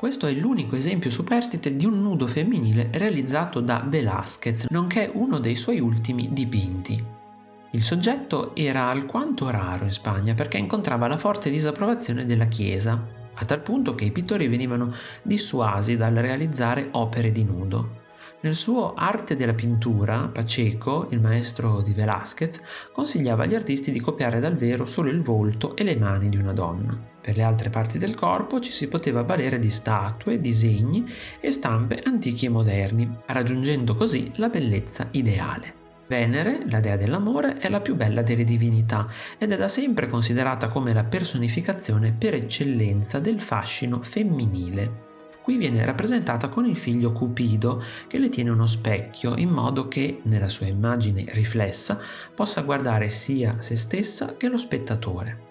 Questo è l'unico esempio superstite di un nudo femminile realizzato da Velázquez, nonché uno dei suoi ultimi dipinti. Il soggetto era alquanto raro in Spagna perché incontrava la forte disapprovazione della Chiesa, a tal punto che i pittori venivano dissuasi dal realizzare opere di nudo. Nel suo Arte della pittura, Pacheco, il maestro di Velázquez, consigliava agli artisti di copiare dal vero solo il volto e le mani di una donna. Per le altre parti del corpo ci si poteva valere di statue, disegni e stampe antichi e moderni, raggiungendo così la bellezza ideale. Venere, la dea dell'amore, è la più bella delle divinità ed è da sempre considerata come la personificazione per eccellenza del fascino femminile. Qui viene rappresentata con il figlio Cupido che le tiene uno specchio in modo che, nella sua immagine riflessa, possa guardare sia se stessa che lo spettatore.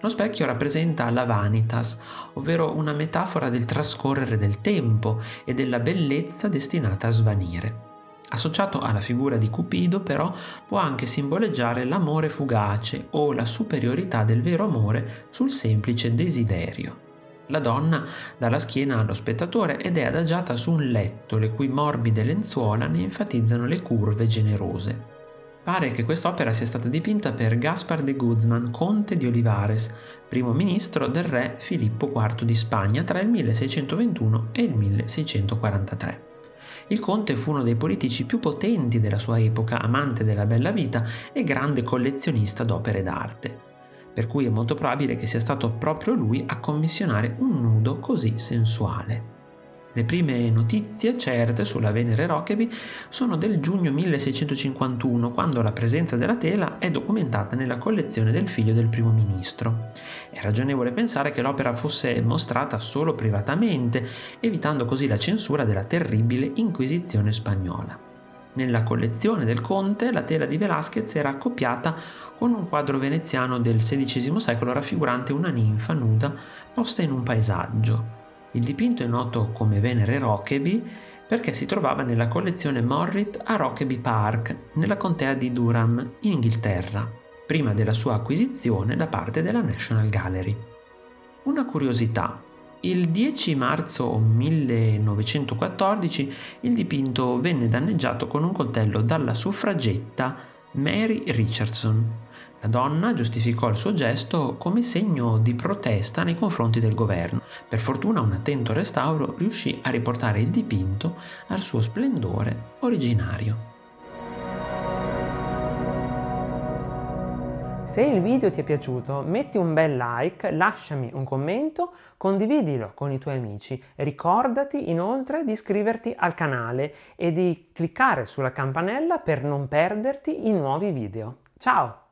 Lo specchio rappresenta la vanitas, ovvero una metafora del trascorrere del tempo e della bellezza destinata a svanire. Associato alla figura di Cupido però può anche simboleggiare l'amore fugace o la superiorità del vero amore sul semplice desiderio. La donna dà la schiena allo spettatore ed è adagiata su un letto le cui morbide lenzuola ne enfatizzano le curve generose. Pare che quest'opera sia stata dipinta per Gaspar de Guzman, conte di Olivares, primo ministro del re Filippo IV di Spagna tra il 1621 e il 1643. Il conte fu uno dei politici più potenti della sua epoca, amante della bella vita e grande collezionista d'opere d'arte per cui è molto probabile che sia stato proprio lui a commissionare un nudo così sensuale. Le prime notizie certe sulla Venere Rokeby sono del giugno 1651, quando la presenza della tela è documentata nella collezione del figlio del primo ministro. È ragionevole pensare che l'opera fosse mostrata solo privatamente, evitando così la censura della terribile Inquisizione spagnola. Nella collezione del conte la tela di Velázquez era accoppiata con un quadro veneziano del XVI secolo raffigurante una ninfa nuda posta in un paesaggio. Il dipinto è noto come Venere Rokeby perché si trovava nella collezione Morrit a Rokeby Park, nella contea di Durham, in Inghilterra, prima della sua acquisizione da parte della National Gallery. Una curiosità, il 10 marzo 1914 il dipinto venne danneggiato con un coltello dalla suffragetta Mary Richardson. La donna giustificò il suo gesto come segno di protesta nei confronti del governo. Per fortuna un attento restauro riuscì a riportare il dipinto al suo splendore originario. Se il video ti è piaciuto metti un bel like, lasciami un commento, condividilo con i tuoi amici. Ricordati inoltre di iscriverti al canale e di cliccare sulla campanella per non perderti i nuovi video. Ciao!